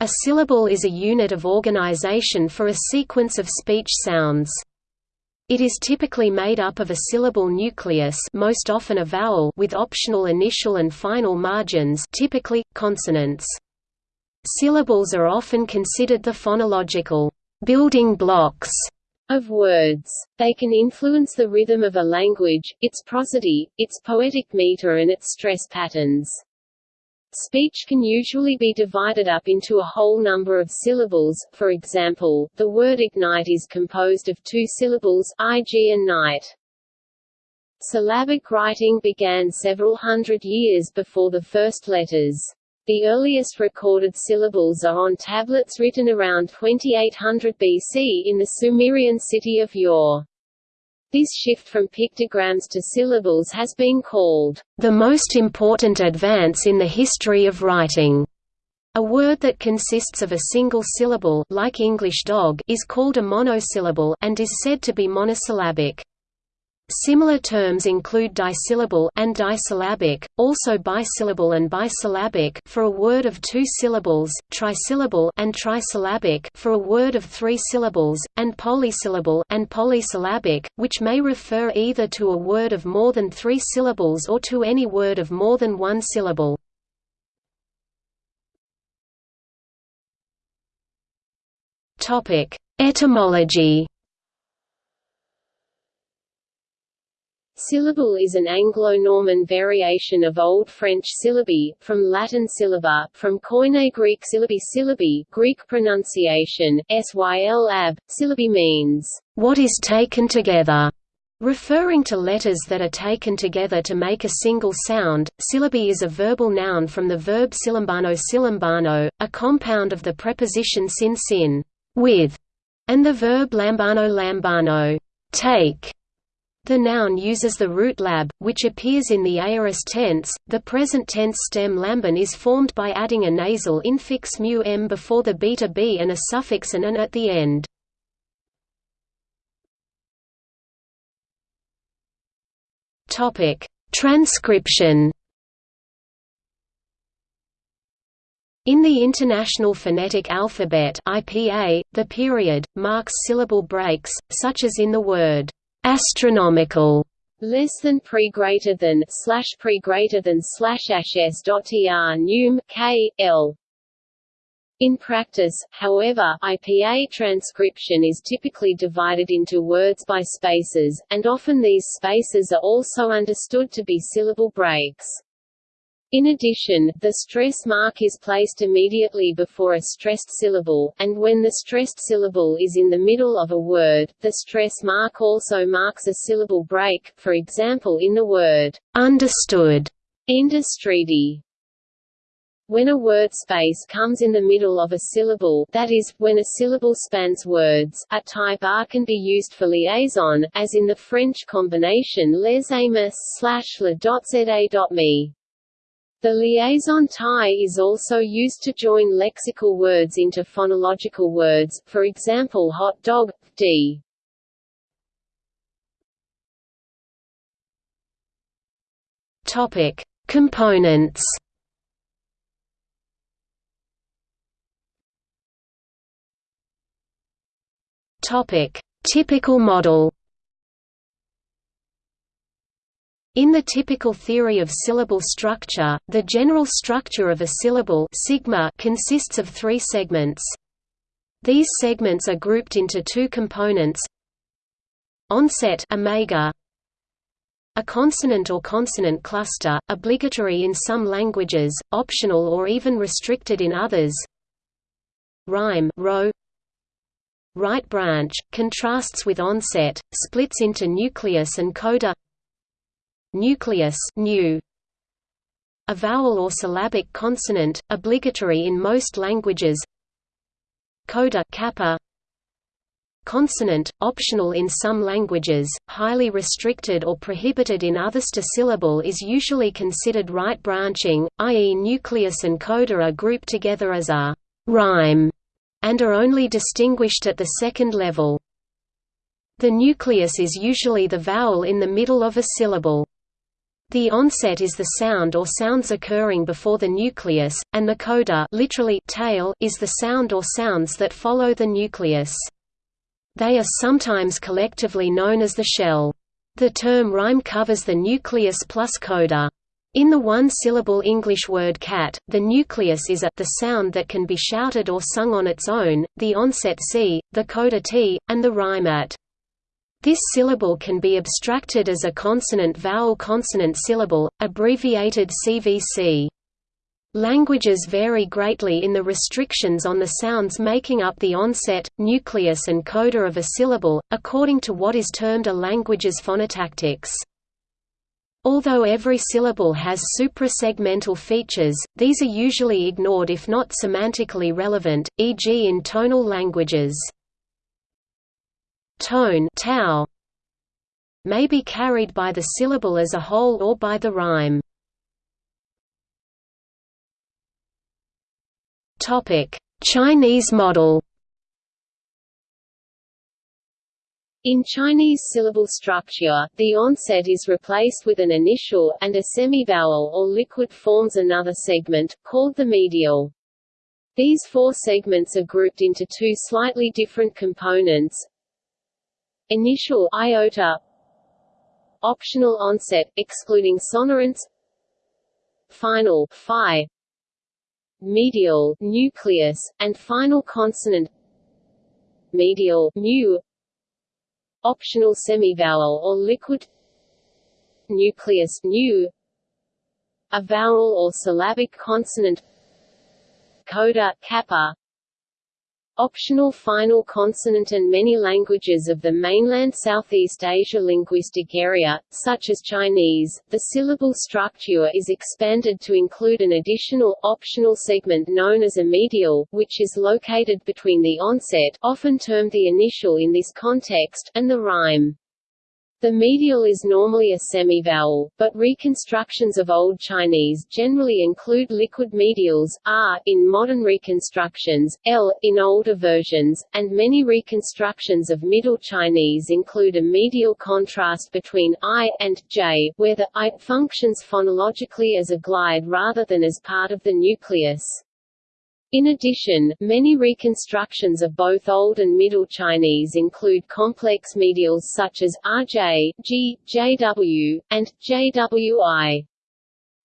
A syllable is a unit of organization for a sequence of speech sounds. It is typically made up of a syllable nucleus most often a vowel with optional initial and final margins typically, consonants. Syllables are often considered the phonological building blocks of words. They can influence the rhythm of a language, its prosody, its poetic meter and its stress patterns. Speech can usually be divided up into a whole number of syllables, for example, the word ignite is composed of two syllables, ig and night. Syllabic writing began several hundred years before the first letters. The earliest recorded syllables are on tablets written around 2800 BC in the Sumerian city of Ur. This shift from pictograms to syllables has been called, "...the most important advance in the history of writing." A word that consists of a single syllable like English dog is called a monosyllable and is said to be monosyllabic. Similar terms include disyllable and disyllabic, also bisyllable and bisyllabic for a word of two syllables, trisyllable and trisyllabic for a word of three syllables, and polysyllable and polysyllabic, which may refer either to a word of more than three syllables or to any word of more than one syllable. Etymology Syllable is an Anglo-Norman variation of Old French syllabi, from Latin syllaba, from Koine Greek syllabi syllabi, Greek pronunciation, syl ab. Syllabi means, what is taken together, referring to letters that are taken together to make a single sound. Syllabi is a verbal noun from the verb silambano silambano, a compound of the preposition sin sin, with, and the verb lambano lambano, take. The noun uses the root lab, which appears in the aorist tense. The present tense stem lamban is formed by adding a nasal infix mu m before the beta b and a suffix an an at the end. Topic: Transcription. In the International Phonetic Alphabet (IPA), the period marks syllable breaks, such as in the word astronomical less than pre greater than slash pre greater than slash ss dot er num k l. In practice, however, IPA transcription is typically divided into words by spaces, and often these spaces are also understood to be syllable breaks. In addition, the stress mark is placed immediately before a stressed syllable, and when the stressed syllable is in the middle of a word, the stress mark also marks a syllable break, for example in the word understood, industridi. When a word space comes in the middle of a syllable that is, when a syllable spans words, a type R can be used for liaison, as in the French combination les amis slash la dot za dot me. The liaison tie is also used to join lexical words into phonological words, for example hot dog, d. Topic: Components. Topic: Typical model. In the typical theory of syllable structure, the general structure of a syllable sigma consists of three segments. These segments are grouped into two components. Onset omega a consonant or consonant cluster, obligatory in some languages, optional or even restricted in others. Rhyme rho. Right branch, contrasts with onset, splits into nucleus and coda nucleus nu a vowel or syllabic consonant obligatory in most languages. Coda kappa. Consonant optional in some languages highly restricted or prohibited in others. To syllable is usually considered right branching i.e. nucleus and coda are grouped together as a rhyme and are only distinguished at the second level. The nucleus is usually the vowel in the middle of a syllable The onset is the sound or sounds occurring before the nucleus, and the coda literally tail is the sound or sounds that follow the nucleus. They are sometimes collectively known as the shell. The term rhyme covers the nucleus plus coda. In the one-syllable English word cat, the nucleus is a the sound that can be shouted or sung on its own, the onset c, the coda t, and the rhyme at. This syllable can be abstracted as a consonant-vowel-consonant syllable, abbreviated CVC. Languages vary greatly in the restrictions on the sounds making up the onset, nucleus and coda of a syllable, according to what is termed a language's phonotactics. Although every syllable has suprasegmental features, these are usually ignored if not semantically relevant, e.g. in tonal languages tone tau may be carried by the syllable as a whole or by the rhyme. Topic: Chinese model. In Chinese syllable structure, the onset is replaced with an initial, and a semivowel or liquid forms another segment, called the medial. These four segments are grouped into two slightly different components, Initial iota Optional onset, excluding sonorants. Final phi. Medial nucleus, and final consonant. Medial mu. Optional semivowel or liquid. Nucleus nu. A vowel or syllabic consonant. Coda kappa optional final consonant and many languages of the mainland Southeast Asia linguistic area, such as Chinese, the syllable structure is expanded to include an additional, optional segment known as a medial, which is located between the onset often termed the initial in this context, and the rhyme. The medial is normally a semivowel, but reconstructions of Old Chinese generally include liquid medials, r in modern reconstructions, l in older versions, and many reconstructions of Middle Chinese include a medial contrast between i and j, where the i functions phonologically as a glide rather than as part of the nucleus. In addition, many reconstructions of both Old and Middle Chinese include complex medials such as rj, g, jw, and jwi.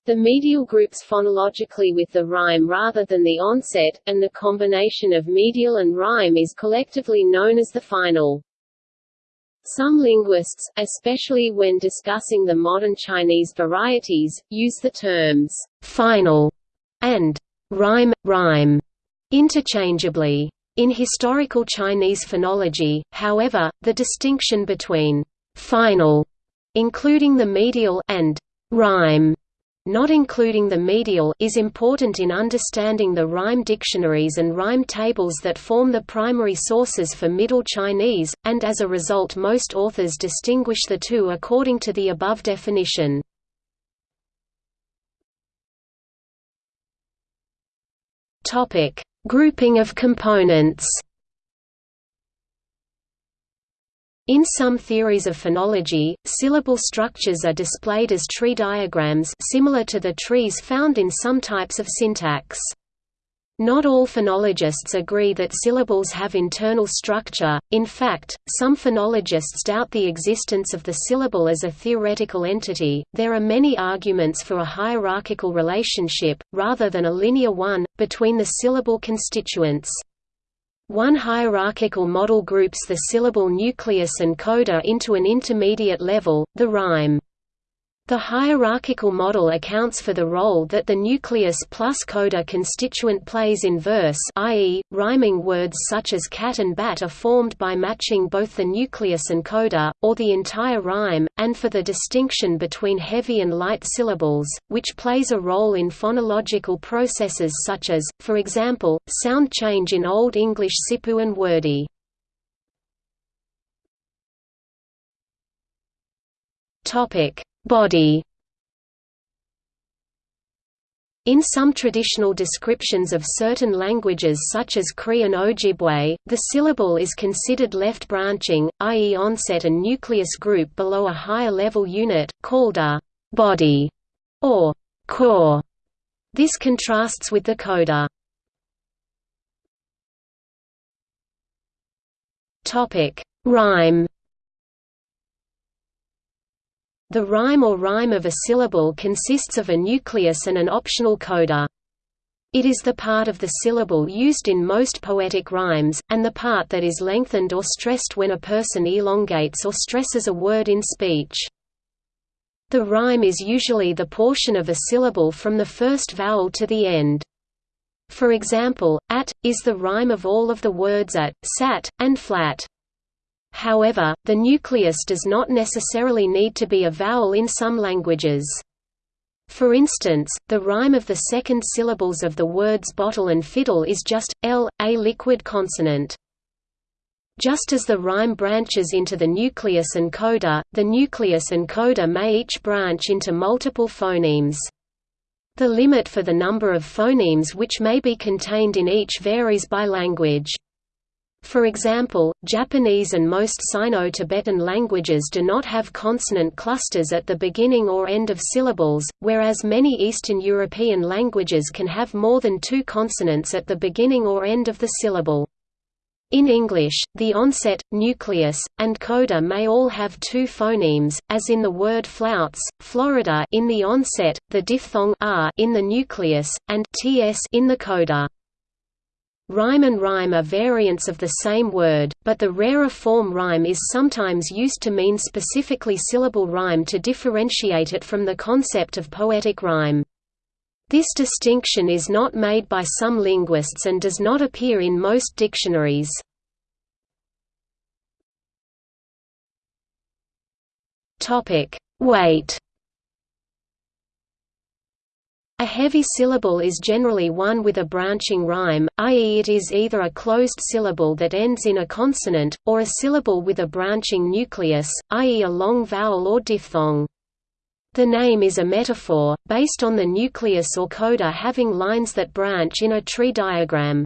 The medial groups phonologically with the rhyme rather than the onset, and the combination of medial and rhyme is collectively known as the final. Some linguists, especially when discussing the modern Chinese varieties, use the terms «final» and rhyme, rhyme, interchangeably. In historical Chinese phonology, however, the distinction between final, including the medial, and rhyme, not including the medial, is important in understanding the rhyme dictionaries and rhyme tables that form the primary sources for Middle Chinese, and as a result most authors distinguish the two according to the above definition. Topic: Grouping of components. In some theories of phonology, syllable structures are displayed as tree diagrams similar to the trees found in some types of syntax. Not all phonologists agree that syllables have internal structure, in fact, some phonologists doubt the existence of the syllable as a theoretical entity. There are many arguments for a hierarchical relationship, rather than a linear one, between the syllable constituents. One hierarchical model groups the syllable nucleus and coda into an intermediate level, the rhyme. The hierarchical model accounts for the role that the nucleus plus coda constituent plays in verse i.e., rhyming words such as cat and bat are formed by matching both the nucleus and coda, or the entire rhyme, and for the distinction between heavy and light syllables, which plays a role in phonological processes such as, for example, sound change in Old English sipu and wordy. Topic Body In some traditional descriptions of certain languages such as Cree and Ojibwe, the syllable is considered left branching, i.e. onset and nucleus group below a higher level unit, called a body or core. This contrasts with the coda. Rhyme. The rhyme or rhyme of a syllable consists of a nucleus and an optional coda. It is the part of the syllable used in most poetic rhymes, and the part that is lengthened or stressed when a person elongates or stresses a word in speech. The rhyme is usually the portion of a syllable from the first vowel to the end. For example, at, is the rhyme of all of the words at, sat, and flat. However, the nucleus does not necessarily need to be a vowel in some languages. For instance, the rhyme of the second syllables of the words bottle and fiddle is just, l, a liquid consonant. Just as the rhyme branches into the nucleus and coda, the nucleus and coda may each branch into multiple phonemes. The limit for the number of phonemes which may be contained in each varies by language. For example, Japanese and most Sino-Tibetan languages do not have consonant clusters at the beginning or end of syllables, whereas many Eastern European languages can have more than two consonants at the beginning or end of the syllable. In English, the onset, nucleus, and coda may all have two phonemes, as in the word flouts, Florida in the onset, the diphthong r in the nucleus, and ts in the coda. Rhyme and rhyme are variants of the same word, but the rarer form rhyme is sometimes used to mean specifically syllable rhyme to differentiate it from the concept of poetic rhyme. This distinction is not made by some linguists and does not appear in most dictionaries. Weight a heavy syllable is generally one with a branching rhyme, i.e. it is either a closed syllable that ends in a consonant, or a syllable with a branching nucleus, i.e. a long vowel or diphthong. The name is a metaphor, based on the nucleus or coda having lines that branch in a tree diagram.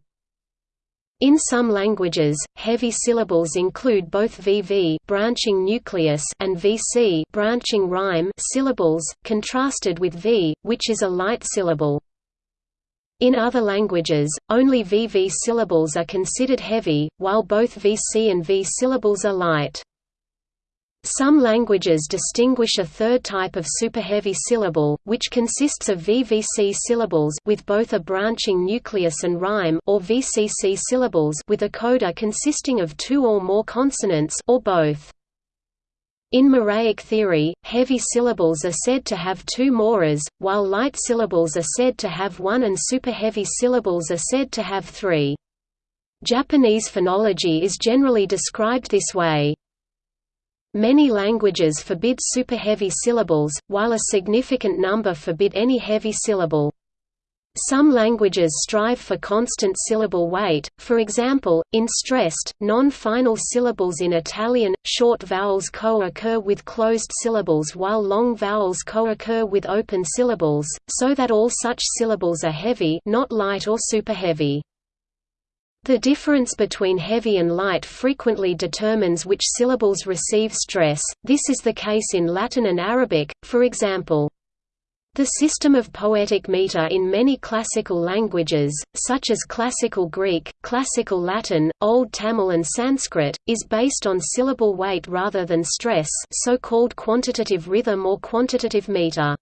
In some languages, heavy syllables include both VV branching nucleus and VC branching rhyme syllables, contrasted with V, which is a light syllable. In other languages, only VV syllables are considered heavy, while both VC and V syllables are light. Some languages distinguish a third type of superheavy syllable, which consists of VVC syllables with both a branching nucleus and rhyme or VCC syllables with a coda consisting of two or more consonants or both. In Moraic theory, heavy syllables are said to have two moras, while light syllables are said to have one and superheavy syllables are said to have three. Japanese phonology is generally described this way. Many languages forbid superheavy syllables, while a significant number forbid any heavy syllable. Some languages strive for constant syllable weight, for example, in stressed, non-final syllables in Italian, short vowels co-occur with closed syllables while long vowels co-occur with open syllables, so that all such syllables are heavy not light or superheavy. The difference between heavy and light frequently determines which syllables receive stress, this is the case in Latin and Arabic, for example. The system of poetic meter in many classical languages, such as Classical Greek, Classical Latin, Old Tamil and Sanskrit, is based on syllable weight rather than stress so-called quantitative rhythm or quantitative meter.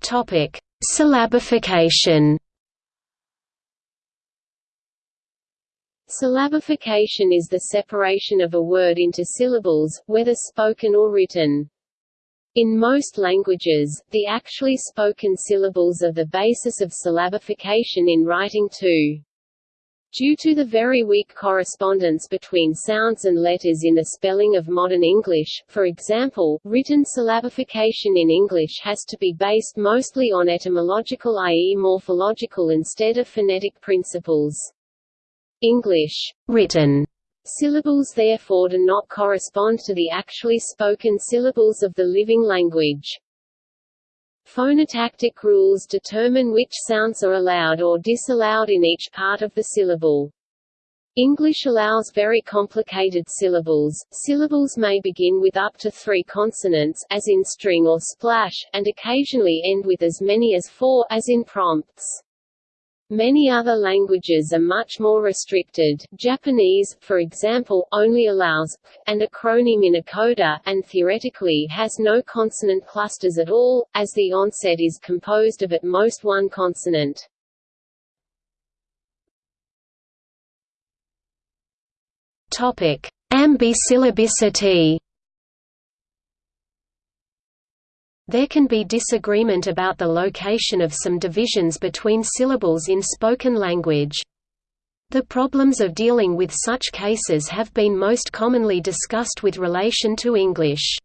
Topic: Syllabification Syllabification is the separation of a word into syllables, whether spoken or written. In most languages, the actually spoken syllables are the basis of syllabification in writing too. Due to the very weak correspondence between sounds and letters in the spelling of modern English, for example, written syllabification in English has to be based mostly on etymological i.e. morphological instead of phonetic principles. English written syllables therefore do not correspond to the actually spoken syllables of the living language. Phonotactic rules determine which sounds are allowed or disallowed in each part of the syllable. English allows very complicated syllables. Syllables may begin with up to three consonants, as in string or splash, and occasionally end with as many as four, as in prompts. Many other languages are much more restricted. Japanese, for example, only allows and a acronym in a coda, and theoretically has no consonant clusters at all, as the onset is composed of at most one consonant. Topic: Ambisyllabicity. There can be disagreement about the location of some divisions between syllables in spoken language. The problems of dealing with such cases have been most commonly discussed with relation to English.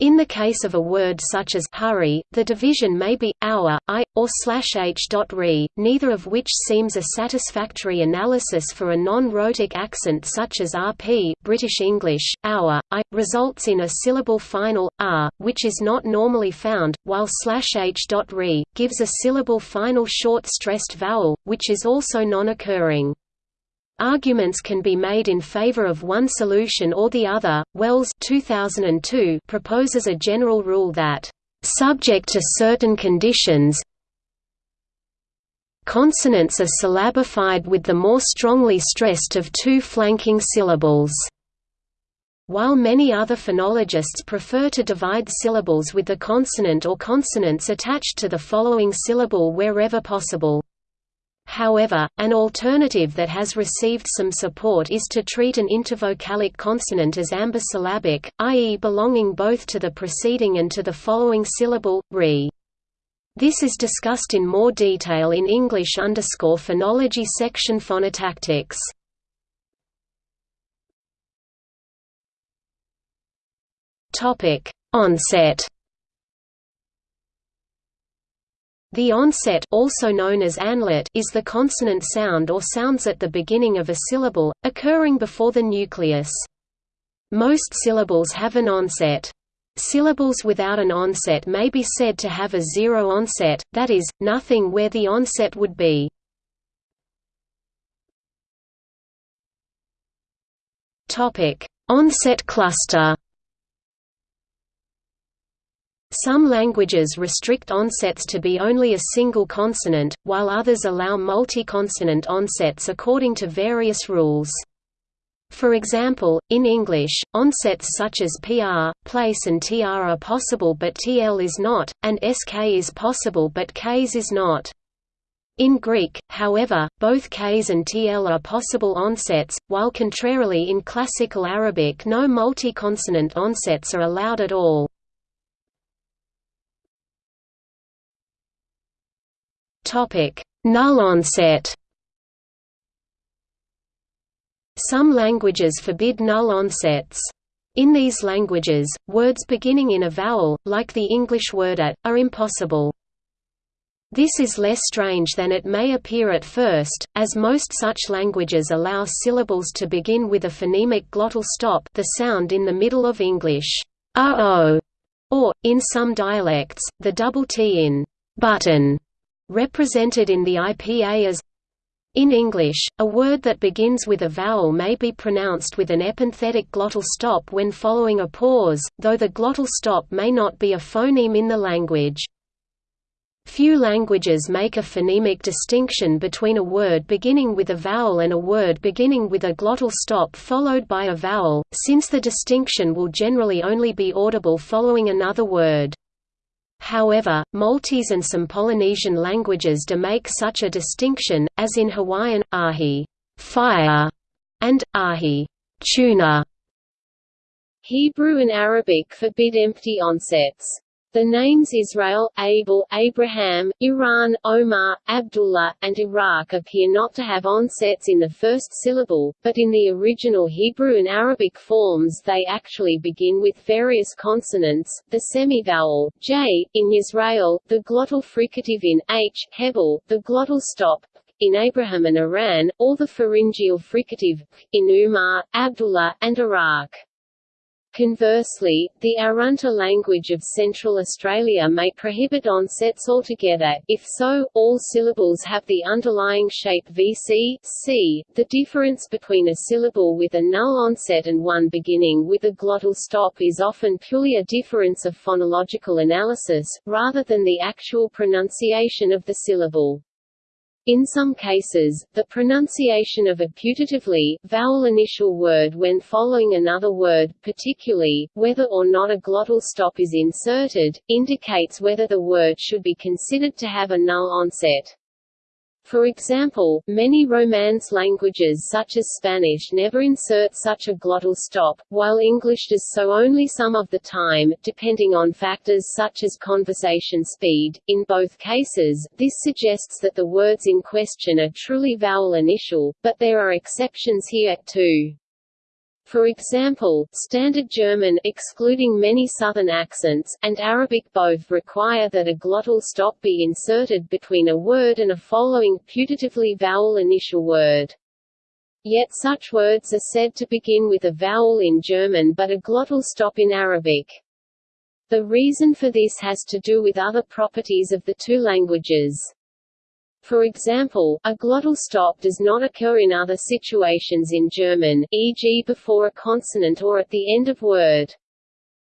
In the case of a word such as hurry, the division may be hour, i, or slash h. Re, neither of which seems a satisfactory analysis for a non-rhotic accent such as rp British English, hour, i, results in a syllable final, r, which is not normally found, while slash h. Re, gives a syllable final short stressed vowel, which is also non-occurring. Arguments can be made in favor of one solution or the other. Wells 2002 proposes a general rule that, subject to certain conditions, consonants are syllabified with the more strongly stressed of two flanking syllables. While many other phonologists prefer to divide syllables with the consonant or consonants attached to the following syllable wherever possible. However, an alternative that has received some support is to treat an intervocalic consonant as ambisyllabic, i.e. belonging both to the preceding and to the following syllable, re. This is discussed in more detail in English underscore phonology section phonotactics. Topic: Onset The onset also known as anlaut is the consonant sound or sounds at the beginning of a syllable, occurring before the nucleus. Most syllables have an onset. Syllables without an onset may be said to have a zero onset, that is, nothing where the onset would be. Onset cluster some languages restrict onsets to be only a single consonant, while others allow multi-consonant onsets according to various rules. For example, in English, onsets such as pr, place and tr are possible but tl is not, and sk is possible but ks is not. In Greek, however, both ks and tl are possible onsets, while contrarily in Classical Arabic no multi-consonant onsets are allowed at all. Topic: Null onset. Some languages forbid null onsets. In these languages, words beginning in a vowel, like the English word at, are impossible. This is less strange than it may appear at first, as most such languages allow syllables to begin with a phonemic glottal stop the sound in the middle of English, uh-oh, or, in some dialects, the double T in button represented in the IPA as in English, a word that begins with a vowel may be pronounced with an epenthetic glottal stop when following a pause, though the glottal stop may not be a phoneme in the language. Few languages make a phonemic distinction between a word beginning with a vowel and a word beginning with a glottal stop followed by a vowel, since the distinction will generally only be audible following another word. However, Maltese and some Polynesian languages do make such a distinction, as in Hawaiian, ahi fire", and ahi tuna. Hebrew and Arabic forbid empty onsets. The names Israel, Abel, Abraham, Iran, Omar, Abdullah, and Iraq appear not to have onsets in the first syllable, but in the original Hebrew and Arabic forms they actually begin with various consonants, the semivowel, j, in Israel, the glottal fricative in h, Hebel, the glottal stop, in Abraham and Iran, or the pharyngeal fricative, in Umar, Abdullah, and Iraq. Conversely, the Arunta language of Central Australia may prohibit onsets altogether, if so, all syllables have the underlying shape VC, C. The difference between a syllable with a null onset and one beginning with a glottal stop is often purely a difference of phonological analysis, rather than the actual pronunciation of the syllable. In some cases, the pronunciation of a putatively, vowel initial word when following another word, particularly, whether or not a glottal stop is inserted, indicates whether the word should be considered to have a null onset. For example, many Romance languages such as Spanish never insert such a glottal stop, while English does so only some of the time, depending on factors such as conversation speed. In both cases, this suggests that the words in question are truly vowel initial, but there are exceptions here, too. For example, Standard German excluding many Southern accents, and Arabic both require that a glottal stop be inserted between a word and a following putatively vowel initial word. Yet such words are said to begin with a vowel in German but a glottal stop in Arabic. The reason for this has to do with other properties of the two languages. For example, a glottal stop does not occur in other situations in German, e.g. before a consonant or at the end of word.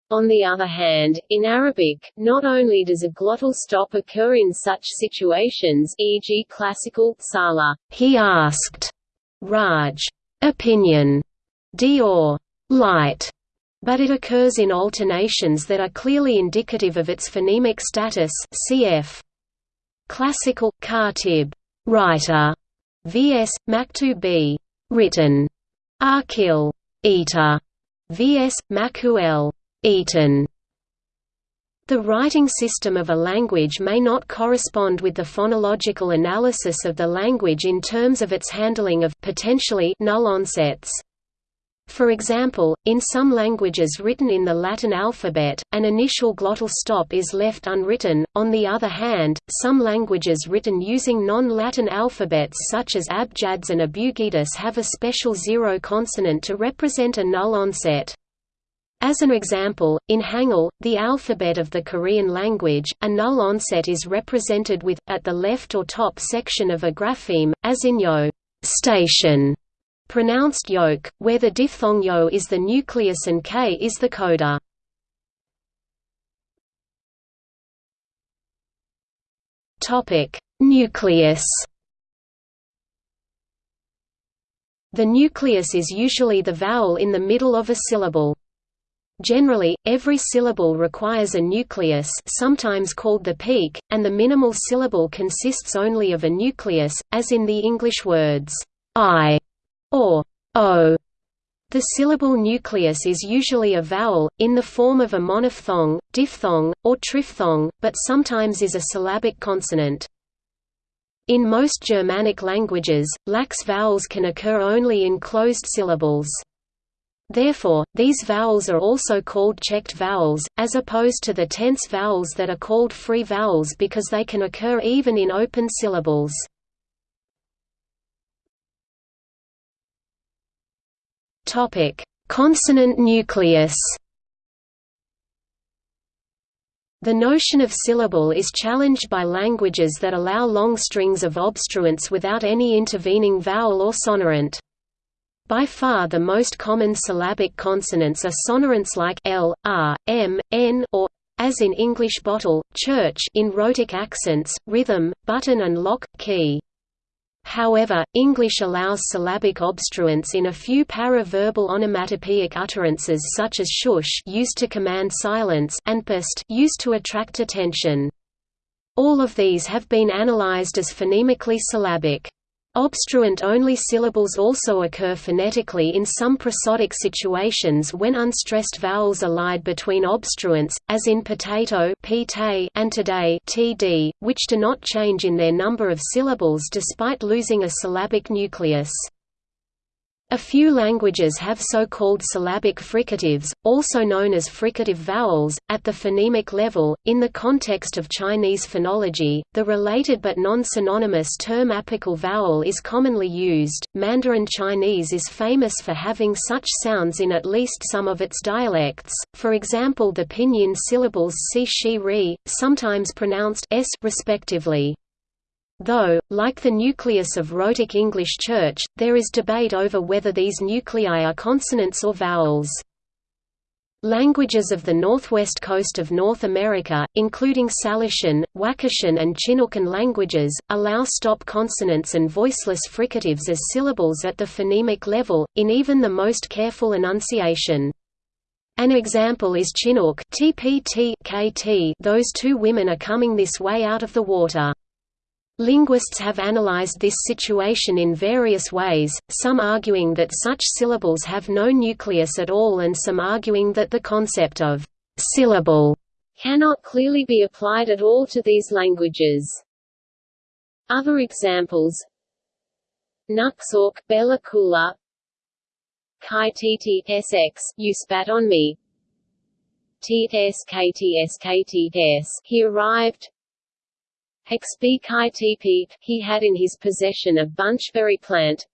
On the other hand, in Arabic, not only does a glottal stop occur in such situations e.g. classical sala, he asked, Raj, opinion, Dior, light, but it occurs in alternations that are clearly indicative of its phonemic status cf. Classical Khatib, writer, vs. Maktub written, Akil, eater, vs. Makuel, eaten. The writing system of a language may not correspond with the phonological analysis of the language in terms of its handling of potentially null onsets. For example, in some languages written in the Latin alphabet, an initial glottal stop is left unwritten. On the other hand, some languages written using non-Latin alphabets such as Abjads and Abugidas have a special zero consonant to represent a null onset. As an example, in Hangul, the alphabet of the Korean language, a null onset is represented with, at the left or top section of a grapheme, as in yo station pronounced yoke, where the diphthong yo is the nucleus and k is the coda. Topic: Nucleus. The nucleus is usually the vowel in the middle of a syllable. Generally, every syllable requires a nucleus sometimes called the peak, and the minimal syllable consists only of a nucleus, as in the English words, I or o. The syllable nucleus is usually a vowel, in the form of a monophthong, diphthong, or triphthong, but sometimes is a syllabic consonant. In most Germanic languages, lax vowels can occur only in closed syllables. Therefore, these vowels are also called checked vowels, as opposed to the tense vowels that are called free vowels because they can occur even in open syllables. Topic: Consonant nucleus. The notion of syllable is challenged by languages that allow long strings of obstruents without any intervening vowel or sonorant. By far the most common syllabic consonants are sonorants like l, r, m, n or as in English bottle, church in rhotic accents, rhythm, button and lock, key. However, English allows syllabic obstruents in a few paraverbal onomatopoeic utterances such as shush used to command silence and pst used to attract attention. All of these have been analyzed as phonemically syllabic. Obstruent-only syllables also occur phonetically in some prosodic situations when unstressed vowels are lied between obstruents, as in potato and today td, which do not change in their number of syllables despite losing a syllabic nucleus. A few languages have so-called syllabic fricatives, also known as fricative vowels, at the phonemic level. In the context of Chinese phonology, the related but non-synonymous term apical vowel is commonly used. Mandarin Chinese is famous for having such sounds in at least some of its dialects. For example, the pinyin syllables si, shi, ri, sometimes pronounced s respectively. Though, like the nucleus of rhotic English Church, there is debate over whether these nuclei are consonants or vowels. Languages of the northwest coast of North America, including Salishan, Wakashan and Chinookan languages, allow stop consonants and voiceless fricatives as syllables at the phonemic level, in even the most careful enunciation. An example is Chinook those two women are coming this way out of the water. Linguists have analyzed this situation in various ways, some arguing that such syllables have no nucleus at all and some arguing that the concept of «syllable» cannot clearly be applied at all to these languages. Other examples Nuxalk, Bella Coola Kai Tt Sx, you spat on me Ts Kts Kts, he arrived XB he had in his possession a bunchberry plant.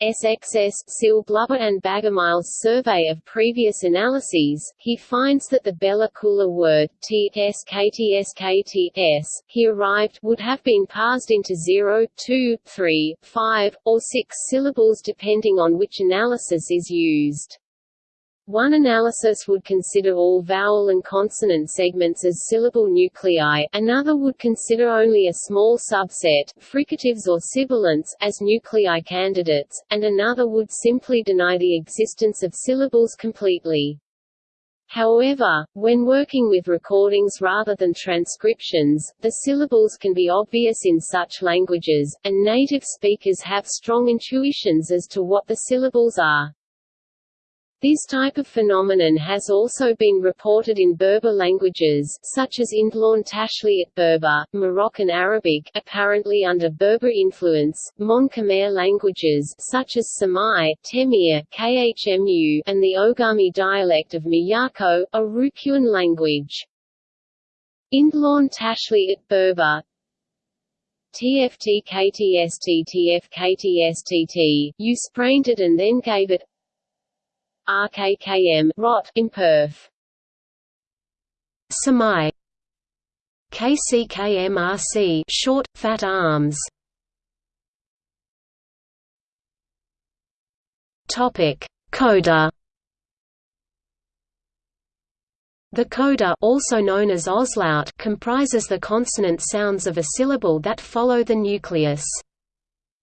SXS Sil Blubber and Bagemihl's survey of previous analyses, he finds that the Bella Coola word TSKTSKTS he arrived would have been parsed into 0, 2, 3, 5, or 6 syllables depending on which analysis is used. One analysis would consider all vowel and consonant segments as syllable nuclei, another would consider only a small subset fricatives or sibilants as nuclei candidates, and another would simply deny the existence of syllables completely. However, when working with recordings rather than transcriptions, the syllables can be obvious in such languages, and native speakers have strong intuitions as to what the syllables are. This type of phenomenon has also been reported in Berber languages, such as Imdlawn Tashlhiyt Berber, Moroccan Arabic apparently under Berber influence, Mon Khmer languages such as Semai, Temiar, Khmu, and the Ogami dialect of Miyako, a Ryukyuan language. Imdlawn Tashlhiyt Berber, TFT KTST TF KTSTT, you sprained it and then gave it RKKM rot in Perth. Semai KCKMRC short fat arms. Topic: Coda. The coda also known as auslaut comprises the consonant sounds of a syllable that follow the nucleus.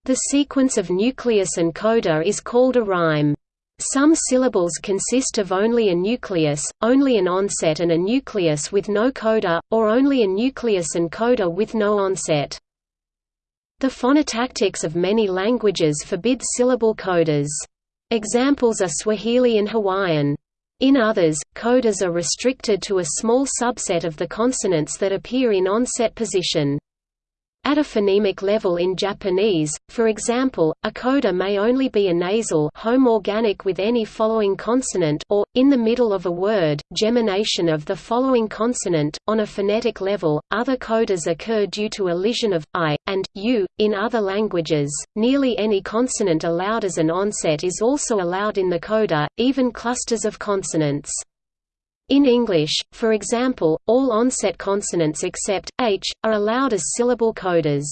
The sequence of nucleus and coda is called a rhyme. Some syllables consist of only a nucleus, only an onset and a nucleus with no coda, or only a nucleus and coda with no onset. The phonotactics of many languages forbid syllable codas. Examples are Swahili and Hawaiian. In others, codas are restricted to a small subset of the consonants that appear in onset position. At a phonemic level in Japanese, for example, a coda may only be a nasal homorganic with any following consonant or, in the middle of a word, gemination of the following consonant. On a phonetic level, other codas occur due to elision of i and u. In other languages, nearly any consonant allowed as an onset is also allowed in the coda, even clusters of consonants. In English, for example, all onset consonants except h are allowed as syllable codas.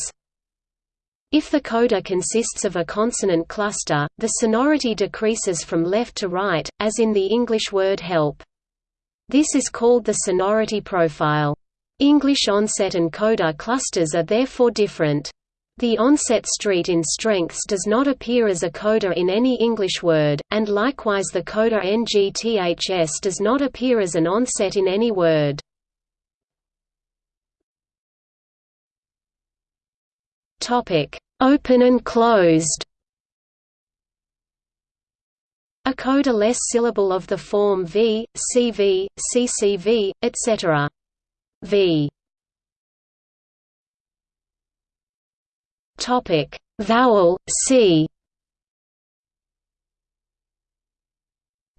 If the coda consists of a consonant cluster, the sonority decreases from left to right, as in the English word help. This is called the sonority profile. English onset and coda clusters are therefore different. The onset street in strengths does not appear as a coda in any English word, and likewise the coda ngths does not appear as an onset in any word. Open and closed A coda-less syllable of the form v, cv, ccv, etc. v Topic: Vowel C.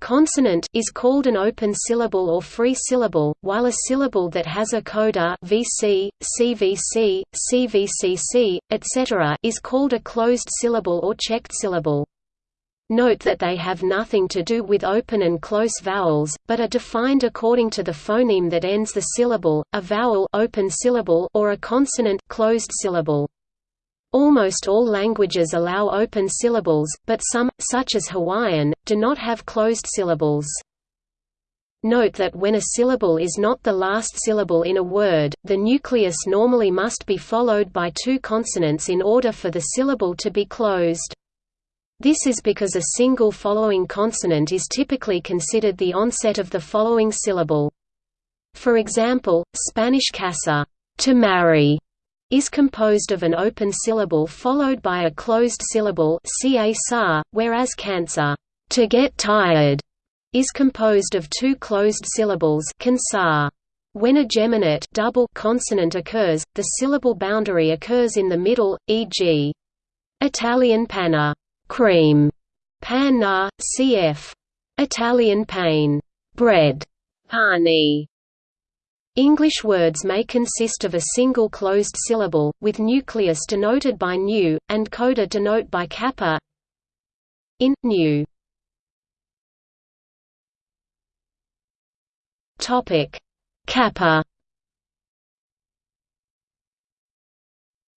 Consonant is called an open syllable or free syllable, while a syllable that has a coda VC, CVC, CVCC, etc. is called a closed syllable or checked syllable. Note that they have nothing to do with open and close vowels, but are defined according to the phoneme that ends the syllable, a vowel open syllable or a consonant closed syllable. Almost all languages allow open syllables, but some, such as Hawaiian, do not have closed syllables. Note that when a syllable is not the last syllable in a word, the nucleus normally must be followed by two consonants in order for the syllable to be closed. This is because a single following consonant is typically considered the onset of the following syllable. For example, Spanish casa to marry is composed of an open syllable followed by a closed syllable whereas cansar to get tired is composed of two closed syllables. When a geminate double consonant occurs, the syllable boundary occurs in the middle, e.g. Italian panna cream, panna, cf. Italian pain, bread, pani, English words may consist of a single closed syllable, with nucleus denoted by nu, and coda denote by kappa in, nu. Kappa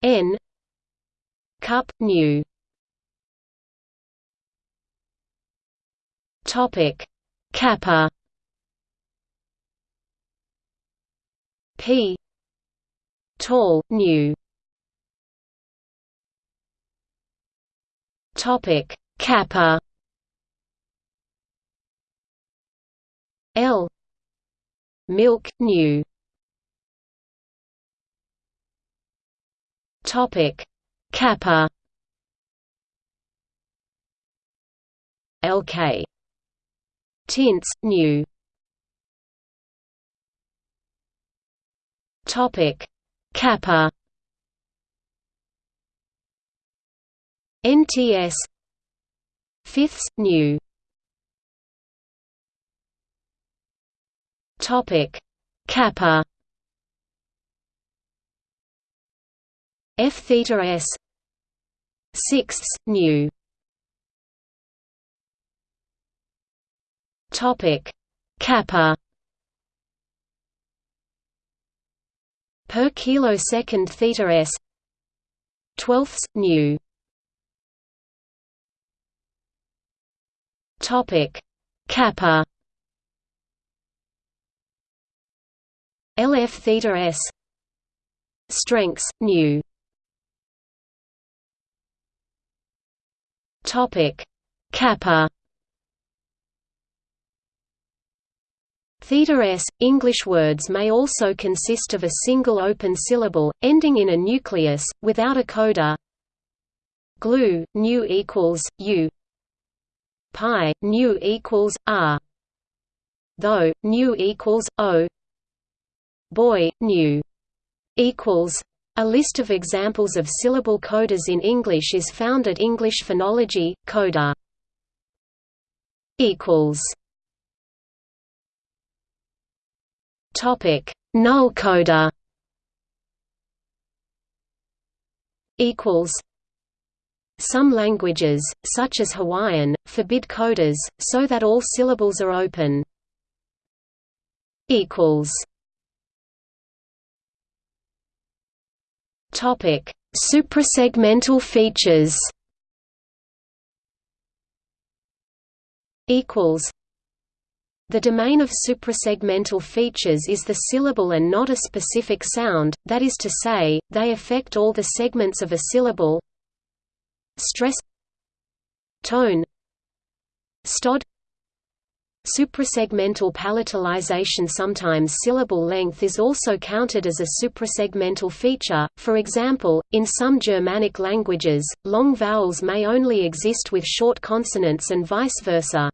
n cup nu. Topic. Kappa p. Tall nu. Topic. Kappa. L. Milk nu. Topic. Kappa. Lk tints nu Topic. Kappa. NTS Fifths nu. Topic. Kappa. F theta S. Sixths nu. Topic. Kappa per kilosecond theta s. Twelfths nu topic. Kappa. Lf theta s. Strengths nu topic. Kappa Theta s. English words may also consist of a single open syllable, ending in a nucleus, without a coda. Glue, nu equals, u. Pi, nu equals, r. Though, nu equals, o. Boy, nu equals. A list of examples of syllable codas in English is found at English Phonology, coda. equals Topic: Null coda. Equals. Some languages, such as Hawaiian, forbid codas, so that all syllables are open. Equals. Topic: Suprasegmental features. Equals. The domain of suprasegmental features is the syllable and not a specific sound, that is to say, they affect all the segments of a syllable stress tone stød Suprasegmental palatalization Sometimes syllable length is also counted as a suprasegmental feature, for example, in some Germanic languages, long vowels may only exist with short consonants and vice versa.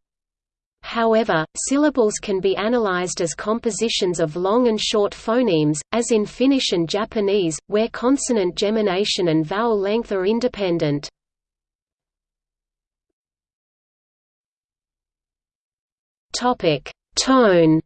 However, syllables can be analyzed as compositions of long and short phonemes, as in Finnish and Japanese, where consonant gemination and vowel length are independent. Tone.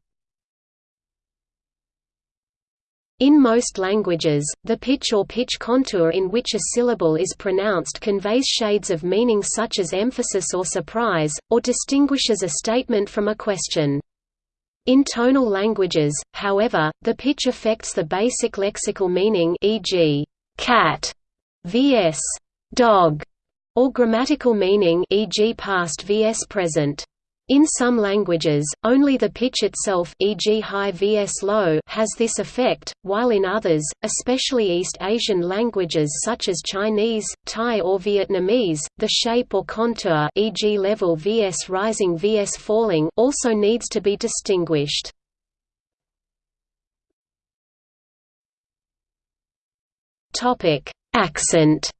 In most languages, the pitch or pitch contour in which a syllable is pronounced conveys shades of meaning such as emphasis or surprise, or distinguishes a statement from a question. In tonal languages, however, the pitch affects the basic lexical meaning e.g., cat vs. dog, or grammatical meaning e.g. past vs. present. In some languages, only the pitch itself e.g. high vs low has this effect, while in others, especially East Asian languages such as Chinese, Thai or Vietnamese, the shape or contour e.g. level vs rising vs falling also needs to be distinguished. Accent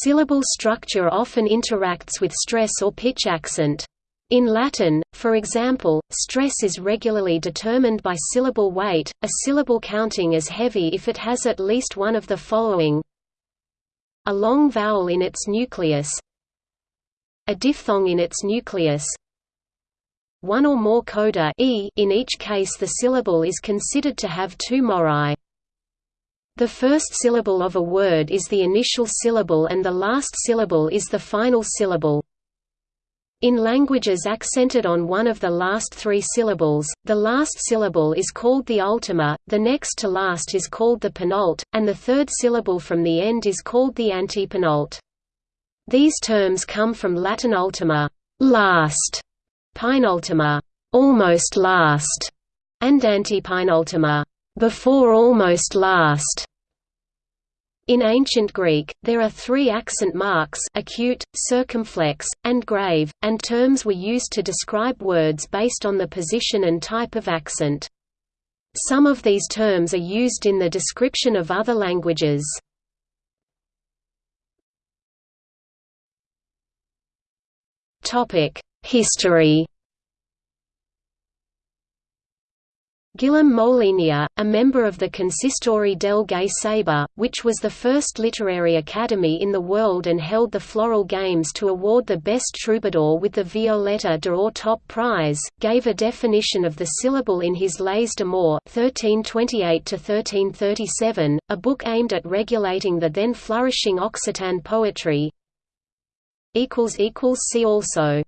Syllable structure often interacts with stress or pitch accent. In Latin, for example, stress is regularly determined by syllable weight, a syllable counting as heavy if it has at least one of the following a long vowel in its nucleus a diphthong in its nucleus one or more coda e in each case the syllable is considered to have two mori. The first syllable of a word is the initial syllable and the last syllable is the final syllable. In languages accented on one of the last three syllables, the last syllable is called the ultima, the next to last is called the penult, and the third syllable from the end is called the antepenult. These terms come from Latin ultima last", penultima almost last", and antepenultima before almost last. In ancient Greek, there are three accent marks acute, circumflex, and grave, and terms were used to describe words based on the position and type of accent. Some of these terms are used in the description of other languages. History Guillem Molinier, a member of the Consistori del Gai Saber, which was the first literary academy in the world and held the Floral Games to award the best troubadour with the Violetta d'Or top prize, gave a definition of the syllable in his Leys d'amor 1328–1337, a book aimed at regulating the then flourishing Occitan poetry. See also